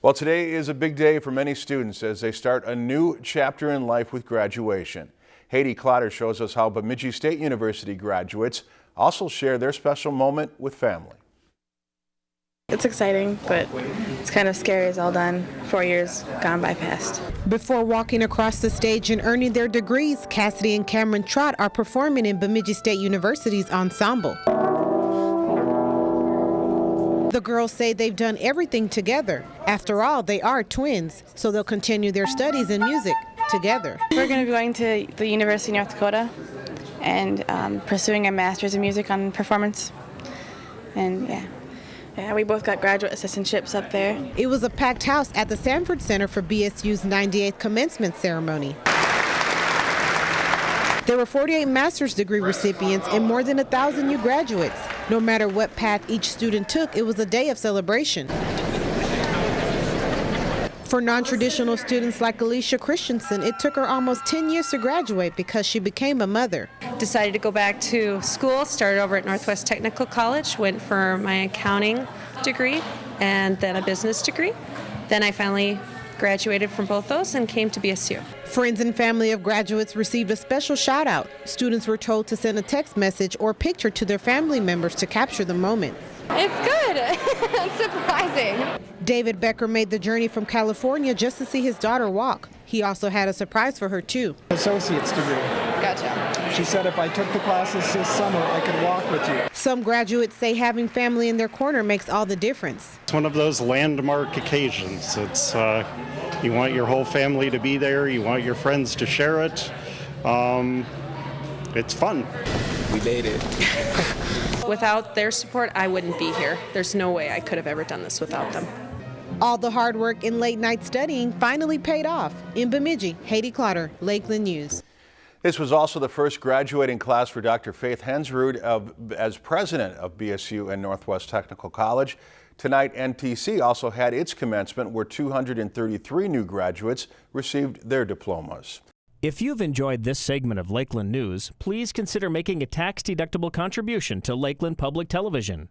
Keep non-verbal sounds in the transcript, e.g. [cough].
Well, today is a big day for many students as they start a new chapter in life with graduation. Haiti Clotter shows us how Bemidji State University graduates also share their special moment with family. It's exciting, but it's kind of scary. It's all done. Four years gone by fast. Before walking across the stage and earning their degrees, Cassidy and Cameron Trott are performing in Bemidji State University's ensemble. The girls say they've done everything together. After all, they are twins, so they'll continue their studies in music together. We're going to be going to the University of North Dakota and um, pursuing a master's in music on performance. And yeah. Yeah, we both got graduate assistantships up there. It was a packed house at the Sanford Center for BSU's 98th commencement ceremony. There were 48 master's degree recipients and more than a thousand new graduates. No matter what path each student took, it was a day of celebration. For non-traditional students like Alicia Christensen, it took her almost 10 years to graduate because she became a mother. Decided to go back to school, started over at Northwest Technical College, went for my accounting degree and then a business degree. Then I finally graduated from both those and came to BSU. Friends and family of graduates received a special shout out. Students were told to send a text message or picture to their family members to capture the moment. It's good. [laughs] it's surprising. David Becker made the journey from California just to see his daughter walk. He also had a surprise for her, too. Associate's degree. Gotcha. She said if I took the classes this summer, I could walk with you. Some graduates say having family in their corner makes all the difference. It's one of those landmark occasions. It's uh, you want your whole family to be there. You want your friends to share it. Um, it's fun. We made it. [laughs] Without their support, I wouldn't be here. There's no way I could have ever done this without them. All the hard work and late night studying finally paid off. In Bemidji, Haiti Clotter, Lakeland News. This was also the first graduating class for Dr. Faith Hensrud of, as president of BSU and Northwest Technical College. Tonight, NTC also had its commencement where 233 new graduates received their diplomas. If you've enjoyed this segment of Lakeland News, please consider making a tax-deductible contribution to Lakeland Public Television.